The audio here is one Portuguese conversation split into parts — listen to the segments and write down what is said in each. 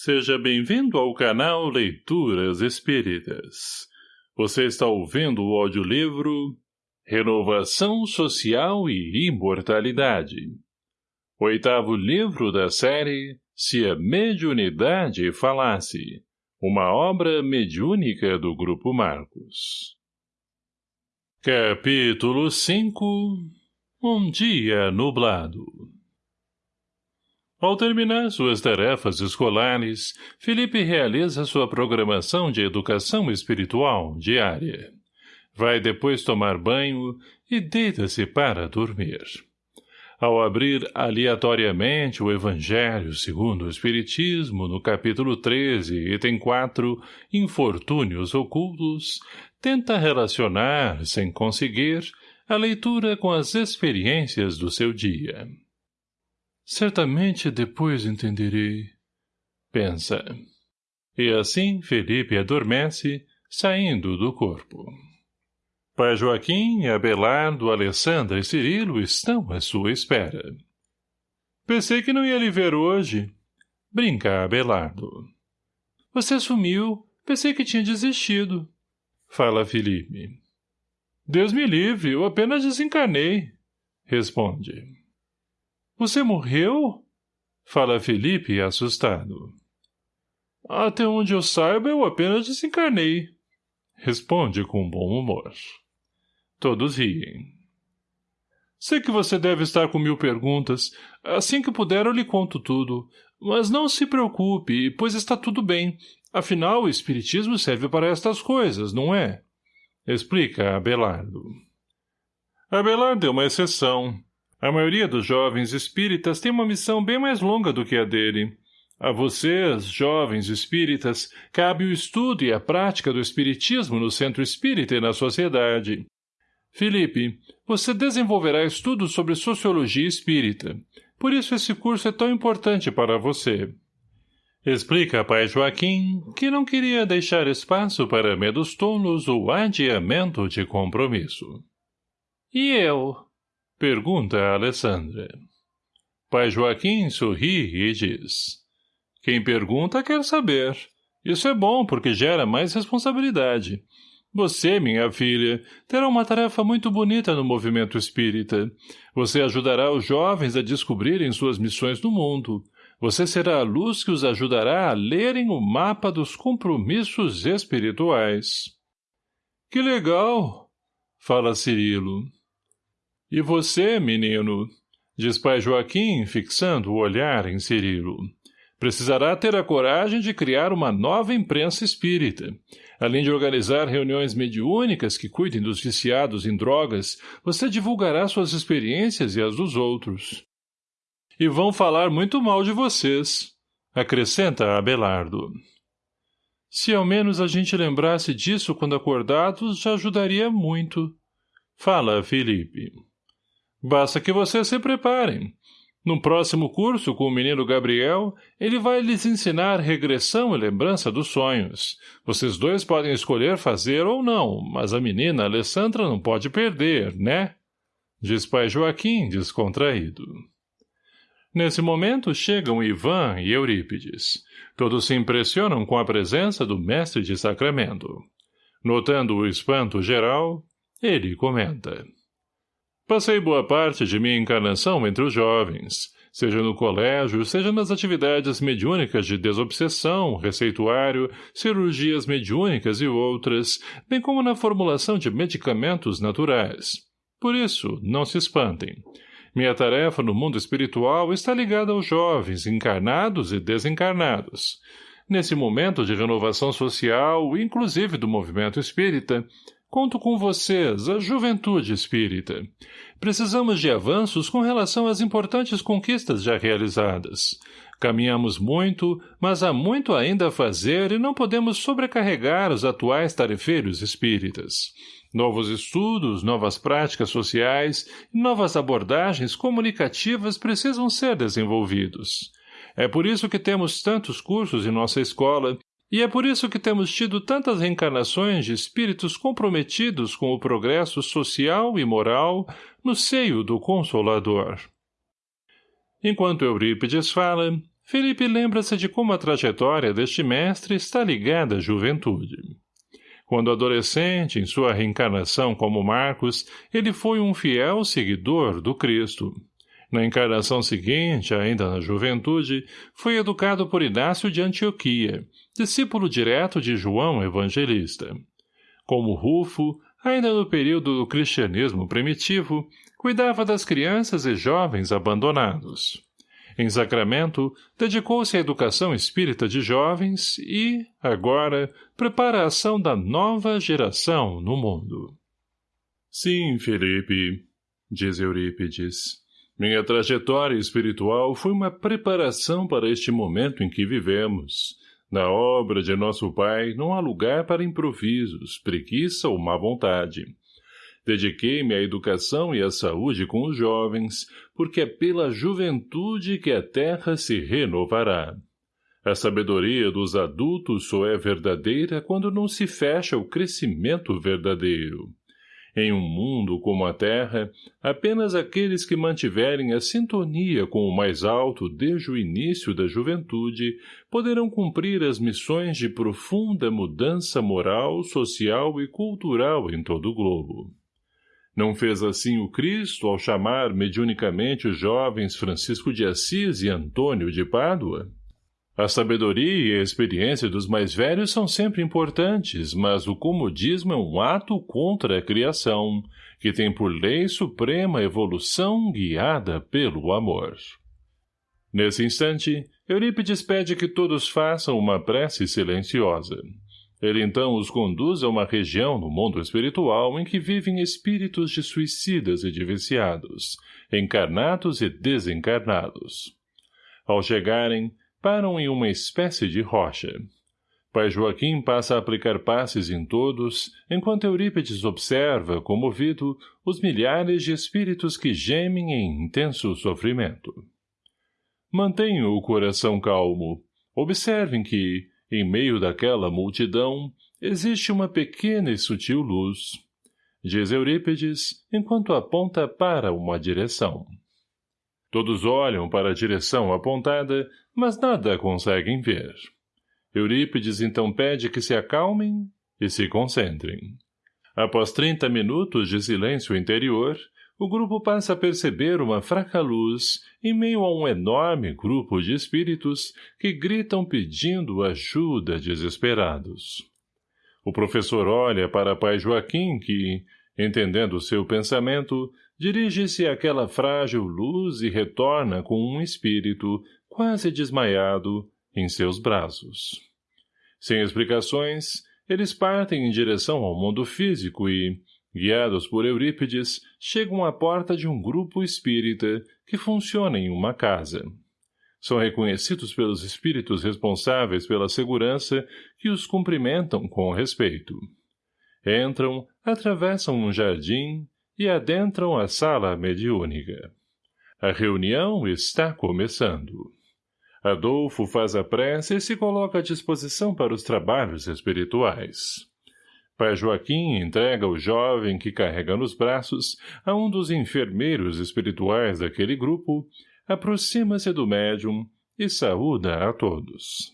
Seja bem-vindo ao canal Leituras Espíritas. Você está ouvindo o audiolivro Renovação Social e Imortalidade. Oitavo livro da série Se a Mediunidade Falasse. Uma obra mediúnica do Grupo Marcos. Capítulo 5 Um dia nublado ao terminar suas tarefas escolares, Felipe realiza sua programação de educação espiritual diária. Vai depois tomar banho e deita-se para dormir. Ao abrir aleatoriamente o Evangelho segundo o Espiritismo, no capítulo 13, item 4, Infortúnios Ocultos, tenta relacionar, sem conseguir, a leitura com as experiências do seu dia. Certamente depois entenderei. Pensa. E assim Felipe adormece, saindo do corpo. Pai Joaquim, Abelardo, Alessandra e Cirilo estão à sua espera. Pensei que não ia lhe ver hoje. Brinca Abelardo. Você sumiu. Pensei que tinha desistido. Fala Felipe. Deus me livre, eu apenas desencarnei. Responde. Você morreu? Fala Felipe, assustado. Até onde eu saiba, eu apenas desencarnei. Responde com bom humor. Todos riem. Sei que você deve estar com mil perguntas. Assim que puder, eu lhe conto tudo. Mas não se preocupe, pois está tudo bem. Afinal, o espiritismo serve para estas coisas, não é? Explica Abelardo. Abelardo é uma exceção. A maioria dos jovens espíritas tem uma missão bem mais longa do que a dele. A vocês, jovens espíritas, cabe o estudo e a prática do espiritismo no centro espírita e na sociedade. Felipe, você desenvolverá estudos sobre sociologia espírita. Por isso esse curso é tão importante para você. Explica pai Joaquim que não queria deixar espaço para medos tolos ou adiamento de compromisso. E eu? Pergunta a Alessandra. Pai Joaquim sorri e diz. Quem pergunta quer saber. Isso é bom porque gera mais responsabilidade. Você, minha filha, terá uma tarefa muito bonita no movimento espírita. Você ajudará os jovens a descobrirem suas missões no mundo. Você será a luz que os ajudará a lerem o mapa dos compromissos espirituais. Que legal! Fala Cirilo. E você, menino? Diz pai Joaquim, fixando o olhar em Cirilo. Precisará ter a coragem de criar uma nova imprensa espírita. Além de organizar reuniões mediúnicas que cuidem dos viciados em drogas, você divulgará suas experiências e as dos outros. E vão falar muito mal de vocês, acrescenta Abelardo. Se ao menos a gente lembrasse disso quando acordados, já ajudaria muito. Fala, Felipe. Basta que vocês se preparem. No próximo curso, com o menino Gabriel, ele vai lhes ensinar regressão e lembrança dos sonhos. Vocês dois podem escolher fazer ou não, mas a menina Alessandra não pode perder, né? Diz pai Joaquim, descontraído. Nesse momento chegam Ivan e Eurípides. Todos se impressionam com a presença do mestre de sacramento. Notando o espanto geral, ele comenta. Passei boa parte de minha encarnação entre os jovens, seja no colégio, seja nas atividades mediúnicas de desobsessão, receituário, cirurgias mediúnicas e outras, bem como na formulação de medicamentos naturais. Por isso, não se espantem. Minha tarefa no mundo espiritual está ligada aos jovens, encarnados e desencarnados. Nesse momento de renovação social, inclusive do movimento espírita, Conto com vocês, a juventude espírita. Precisamos de avanços com relação às importantes conquistas já realizadas. Caminhamos muito, mas há muito ainda a fazer e não podemos sobrecarregar os atuais tarefeiros espíritas. Novos estudos, novas práticas sociais e novas abordagens comunicativas precisam ser desenvolvidos. É por isso que temos tantos cursos em nossa escola e é por isso que temos tido tantas reencarnações de espíritos comprometidos com o progresso social e moral no seio do Consolador. Enquanto Eurípides fala, Felipe lembra-se de como a trajetória deste mestre está ligada à juventude. Quando adolescente, em sua reencarnação como Marcos, ele foi um fiel seguidor do Cristo. Na encarnação seguinte, ainda na juventude, foi educado por Inácio de Antioquia, discípulo direto de João Evangelista. Como Rufo, ainda no período do cristianismo primitivo, cuidava das crianças e jovens abandonados. Em Sacramento, dedicou-se à educação espírita de jovens e, agora, prepara a ação da nova geração no mundo. Sim, Felipe, diz Eurípides. Minha trajetória espiritual foi uma preparação para este momento em que vivemos. Na obra de nosso Pai não há lugar para improvisos, preguiça ou má vontade. Dediquei-me à educação e à saúde com os jovens, porque é pela juventude que a terra se renovará. A sabedoria dos adultos só é verdadeira quando não se fecha o crescimento verdadeiro. Em um mundo como a Terra, apenas aqueles que mantiverem a sintonia com o mais alto desde o início da juventude poderão cumprir as missões de profunda mudança moral, social e cultural em todo o globo. Não fez assim o Cristo ao chamar mediunicamente os jovens Francisco de Assis e Antônio de Pádua? A sabedoria e a experiência dos mais velhos são sempre importantes, mas o comodismo é um ato contra a criação, que tem por lei suprema evolução guiada pelo amor. Nesse instante, Eurípides pede que todos façam uma prece silenciosa. Ele então os conduz a uma região no mundo espiritual em que vivem espíritos de suicidas e de viciados, encarnados e desencarnados. Ao chegarem, param em uma espécie de rocha. Pai Joaquim passa a aplicar passes em todos, enquanto Eurípides observa, comovido, os milhares de espíritos que gemem em intenso sofrimento. Mantenham o coração calmo. Observem que, em meio daquela multidão, existe uma pequena e sutil luz. Diz Eurípides, enquanto aponta para uma direção. Todos olham para a direção apontada, mas nada conseguem ver. Eurípides então pede que se acalmem e se concentrem. Após trinta minutos de silêncio interior, o grupo passa a perceber uma fraca luz em meio a um enorme grupo de espíritos que gritam pedindo ajuda desesperados. O professor olha para pai Joaquim que, entendendo seu pensamento, dirige-se àquela frágil luz e retorna com um espírito, quase desmaiado, em seus braços. Sem explicações, eles partem em direção ao mundo físico e, guiados por Eurípides, chegam à porta de um grupo espírita que funciona em uma casa. São reconhecidos pelos espíritos responsáveis pela segurança que os cumprimentam com respeito. Entram, atravessam um jardim e adentram a sala mediúnica. A reunião está começando. Adolfo faz a prece e se coloca à disposição para os trabalhos espirituais. Pai Joaquim entrega o jovem que carrega nos braços a um dos enfermeiros espirituais daquele grupo, aproxima-se do médium e saúda a todos.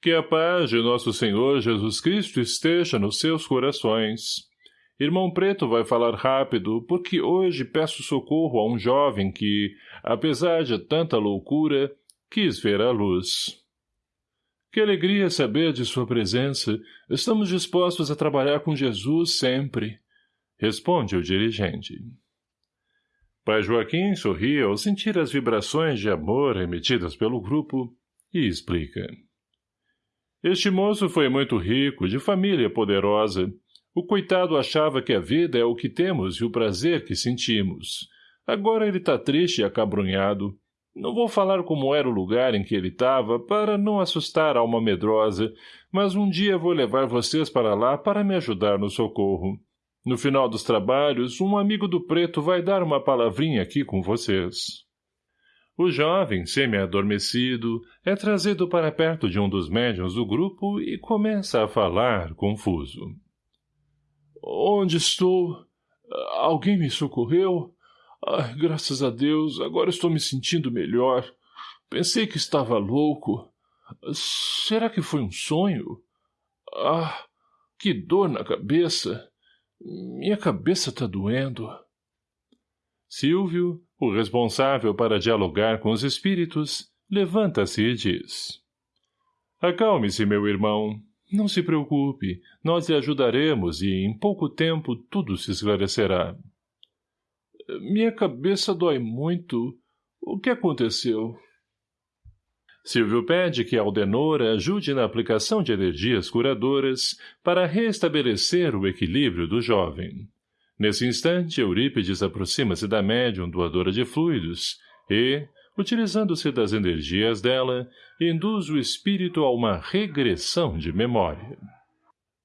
Que a paz de nosso Senhor Jesus Cristo esteja nos seus corações. Irmão Preto vai falar rápido, porque hoje peço socorro a um jovem que, apesar de tanta loucura, quis ver a luz. Que alegria saber de sua presença. Estamos dispostos a trabalhar com Jesus sempre. Responde o dirigente. Pai Joaquim sorri ao sentir as vibrações de amor emitidas pelo grupo e explica. Este moço foi muito rico, de família poderosa, o coitado achava que a vida é o que temos e o prazer que sentimos. Agora ele está triste e acabrunhado. Não vou falar como era o lugar em que ele estava, para não assustar a alma medrosa, mas um dia vou levar vocês para lá para me ajudar no socorro. No final dos trabalhos, um amigo do preto vai dar uma palavrinha aqui com vocês. O jovem, semi-adormecido, é trazido para perto de um dos médiuns do grupo e começa a falar, confuso. Onde estou? Alguém me socorreu? Ai, graças a Deus, agora estou me sentindo melhor. Pensei que estava louco. Será que foi um sonho? Ah, que dor na cabeça. Minha cabeça está doendo. Silvio, o responsável para dialogar com os espíritos, levanta-se e diz. Acalme-se, meu irmão. Não se preocupe, nós lhe ajudaremos e, em pouco tempo, tudo se esclarecerá. Minha cabeça dói muito. O que aconteceu? Silvio pede que Aldenor ajude na aplicação de energias curadoras para restabelecer o equilíbrio do jovem. Nesse instante, Eurípides aproxima-se da médium doadora de fluidos e, utilizando-se das energias dela, induz o espírito a uma regressão de memória.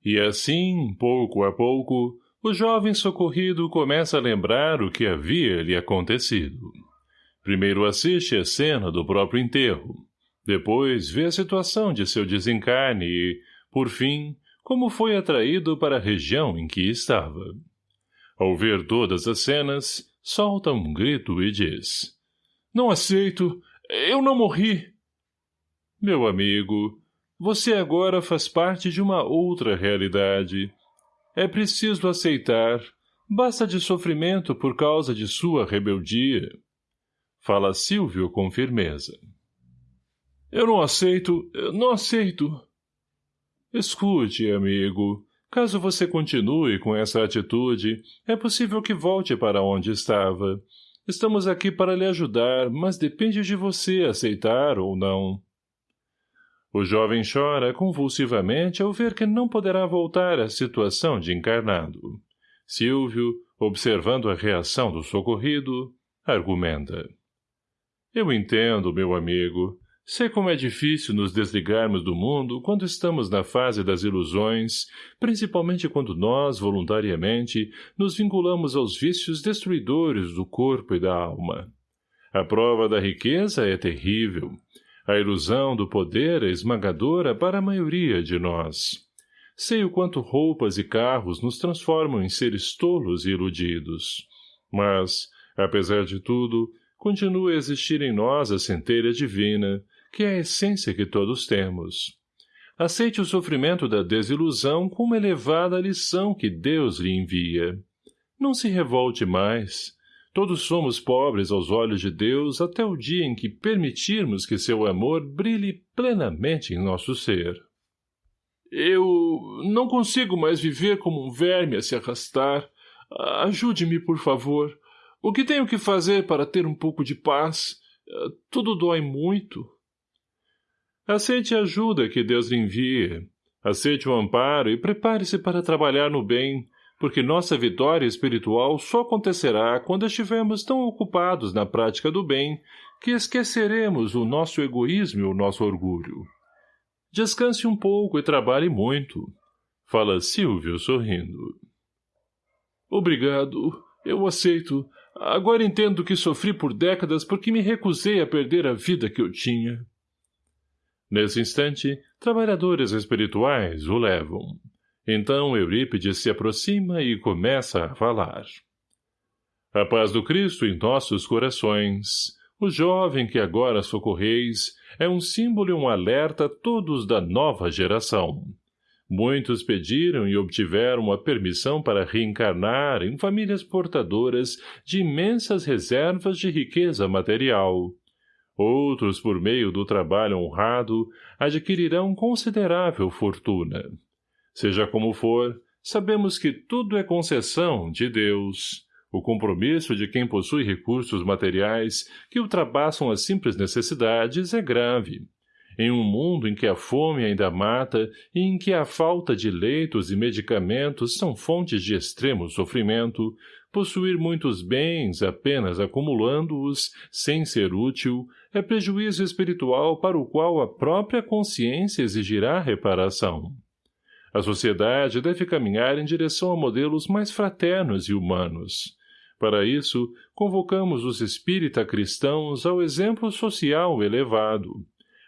E assim, pouco a pouco, o jovem socorrido começa a lembrar o que havia lhe acontecido. Primeiro assiste a cena do próprio enterro, depois vê a situação de seu desencarne e, por fim, como foi atraído para a região em que estava. Ao ver todas as cenas, solta um grito e diz Não aceito! Eu não morri! Meu amigo, você agora faz parte de uma outra realidade. É preciso aceitar. Basta de sofrimento por causa de sua rebeldia. Fala Silvio com firmeza. Eu não aceito, não aceito. Escute, amigo. Caso você continue com essa atitude, é possível que volte para onde estava. Estamos aqui para lhe ajudar, mas depende de você aceitar ou não. O jovem chora convulsivamente ao ver que não poderá voltar à situação de encarnado. Silvio, observando a reação do socorrido, argumenta. Eu entendo, meu amigo. Sei como é difícil nos desligarmos do mundo quando estamos na fase das ilusões, principalmente quando nós, voluntariamente, nos vinculamos aos vícios destruidores do corpo e da alma. A prova da riqueza é terrível. A ilusão do poder é esmagadora para a maioria de nós. Sei o quanto roupas e carros nos transformam em seres tolos e iludidos. Mas, apesar de tudo, continua a existir em nós a centelha divina, que é a essência que todos temos. Aceite o sofrimento da desilusão como elevada lição que Deus lhe envia. Não se revolte mais. Todos somos pobres aos olhos de Deus até o dia em que permitirmos que seu amor brilhe plenamente em nosso ser. Eu não consigo mais viver como um verme a se arrastar. Ajude-me, por favor. O que tenho que fazer para ter um pouco de paz? Tudo dói muito. Aceite a ajuda que Deus lhe envia. Aceite o amparo e prepare-se para trabalhar no bem, porque nossa vitória espiritual só acontecerá quando estivermos tão ocupados na prática do bem que esqueceremos o nosso egoísmo e o nosso orgulho. Descanse um pouco e trabalhe muito. Fala Silvio sorrindo. Obrigado. Eu aceito. Agora entendo que sofri por décadas porque me recusei a perder a vida que eu tinha. Nesse instante, trabalhadores espirituais o levam. Então Eurípides se aproxima e começa a falar. A paz do Cristo em nossos corações. O jovem que agora socorreis é um símbolo e um alerta a todos da nova geração. Muitos pediram e obtiveram a permissão para reencarnar em famílias portadoras de imensas reservas de riqueza material, Outros, por meio do trabalho honrado, adquirirão considerável fortuna. Seja como for, sabemos que tudo é concessão de Deus. O compromisso de quem possui recursos materiais que ultrapassam as simples necessidades é grave. Em um mundo em que a fome ainda mata e em que a falta de leitos e medicamentos são fontes de extremo sofrimento, possuir muitos bens apenas acumulando-os, sem ser útil, é prejuízo espiritual para o qual a própria consciência exigirá reparação. A sociedade deve caminhar em direção a modelos mais fraternos e humanos. Para isso, convocamos os espírita cristãos ao exemplo social elevado.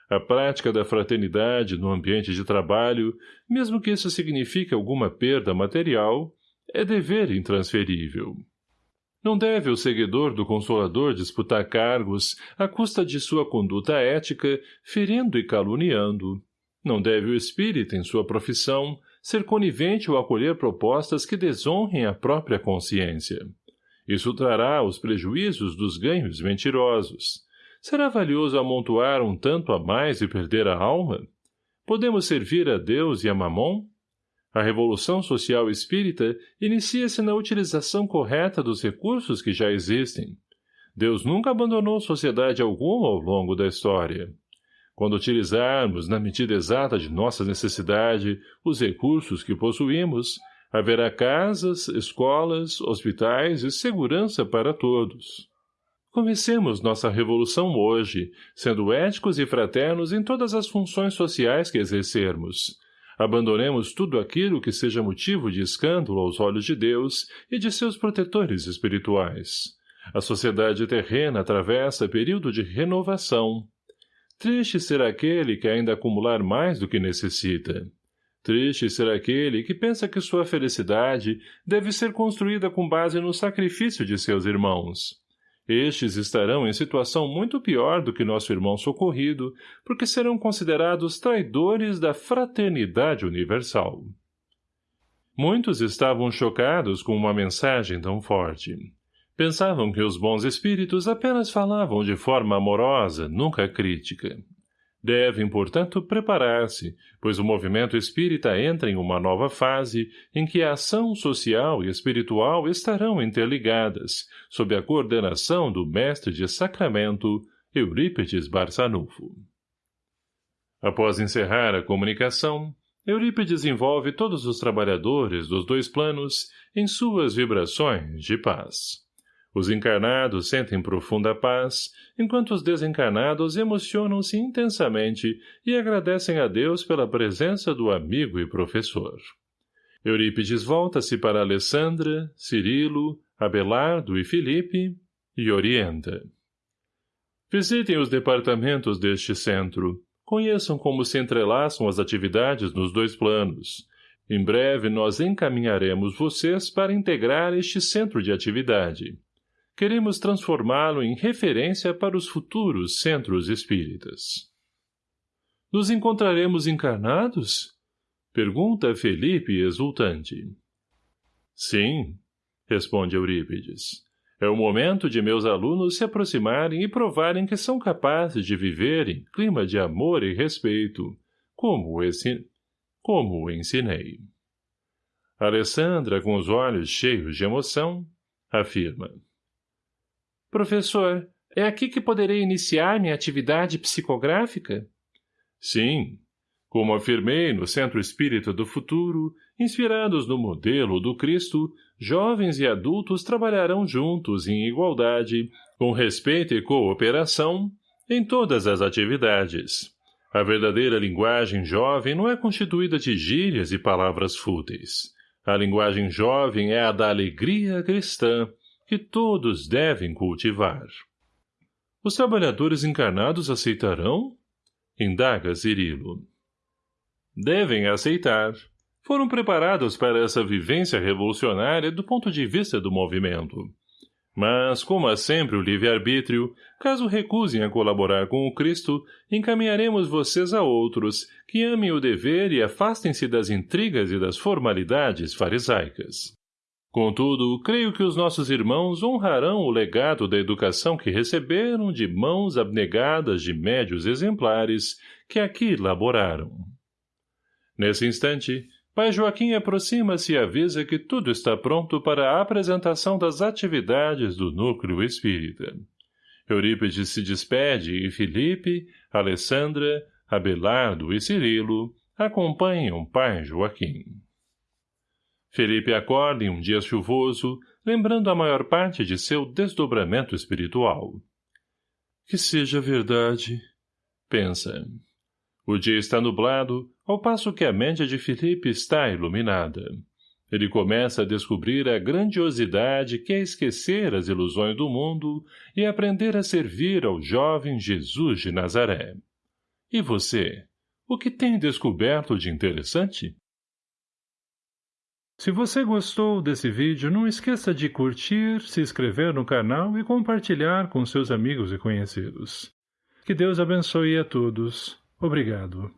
A prática da fraternidade no ambiente de trabalho, mesmo que isso signifique alguma perda material, é dever intransferível. Não deve o seguidor do Consolador disputar cargos à custa de sua conduta ética, ferindo e caluniando. Não deve o espírita, em sua profissão, ser conivente ou acolher propostas que desonrem a própria consciência. Isso trará os prejuízos dos ganhos mentirosos. Será valioso amontoar um tanto a mais e perder a alma? Podemos servir a Deus e a Mamon? A revolução social espírita inicia-se na utilização correta dos recursos que já existem. Deus nunca abandonou sociedade alguma ao longo da história. Quando utilizarmos, na medida exata de nossa necessidade, os recursos que possuímos, haverá casas, escolas, hospitais e segurança para todos. Comecemos nossa revolução hoje, sendo éticos e fraternos em todas as funções sociais que exercermos, Abandonemos tudo aquilo que seja motivo de escândalo aos olhos de Deus e de seus protetores espirituais. A sociedade terrena atravessa período de renovação. Triste será aquele que ainda acumular mais do que necessita. Triste será aquele que pensa que sua felicidade deve ser construída com base no sacrifício de seus irmãos. Estes estarão em situação muito pior do que nosso irmão socorrido, porque serão considerados traidores da fraternidade universal. Muitos estavam chocados com uma mensagem tão forte. Pensavam que os bons espíritos apenas falavam de forma amorosa, nunca crítica. Devem, portanto, preparar-se, pois o movimento espírita entra em uma nova fase em que a ação social e espiritual estarão interligadas, sob a coordenação do mestre de sacramento, Eurípides Barçanufo. Após encerrar a comunicação, Eurípides envolve todos os trabalhadores dos dois planos em suas vibrações de paz. Os encarnados sentem profunda paz, enquanto os desencarnados emocionam-se intensamente e agradecem a Deus pela presença do amigo e professor. Eurípides volta-se para Alessandra, Cirilo, Abelardo e Felipe e orienta. Visitem os departamentos deste centro. Conheçam como se entrelaçam as atividades nos dois planos. Em breve nós encaminharemos vocês para integrar este centro de atividade queremos transformá-lo em referência para os futuros centros espíritas. Nos encontraremos encarnados? Pergunta Felipe exultante. Sim, responde Eurípides. É o momento de meus alunos se aproximarem e provarem que são capazes de viver em clima de amor e respeito, como ensin... como o ensinei. Alessandra, com os olhos cheios de emoção, afirma. Professor, é aqui que poderei iniciar minha atividade psicográfica? Sim. Como afirmei no Centro Espírita do Futuro, inspirados no modelo do Cristo, jovens e adultos trabalharão juntos em igualdade, com respeito e cooperação, em todas as atividades. A verdadeira linguagem jovem não é constituída de gírias e palavras fúteis. A linguagem jovem é a da alegria cristã, que todos devem cultivar. Os trabalhadores encarnados aceitarão? Indaga Cirilo. Devem aceitar. Foram preparados para essa vivência revolucionária do ponto de vista do movimento. Mas, como há sempre o livre-arbítrio, caso recusem a colaborar com o Cristo, encaminharemos vocês a outros, que amem o dever e afastem-se das intrigas e das formalidades farisaicas. Contudo, creio que os nossos irmãos honrarão o legado da educação que receberam de mãos abnegadas de médios exemplares que aqui laboraram. Nesse instante, Pai Joaquim aproxima-se e avisa que tudo está pronto para a apresentação das atividades do núcleo espírita. Eurípides se despede e Felipe, Alessandra, Abelardo e Cirilo acompanham Pai Joaquim. Felipe acorda em um dia chuvoso, lembrando a maior parte de seu desdobramento espiritual. Que seja verdade, pensa. O dia está nublado, ao passo que a mente de Felipe está iluminada. Ele começa a descobrir a grandiosidade que é esquecer as ilusões do mundo e aprender a servir ao jovem Jesus de Nazaré. E você, o que tem descoberto de interessante? Se você gostou desse vídeo, não esqueça de curtir, se inscrever no canal e compartilhar com seus amigos e conhecidos. Que Deus abençoe a todos. Obrigado.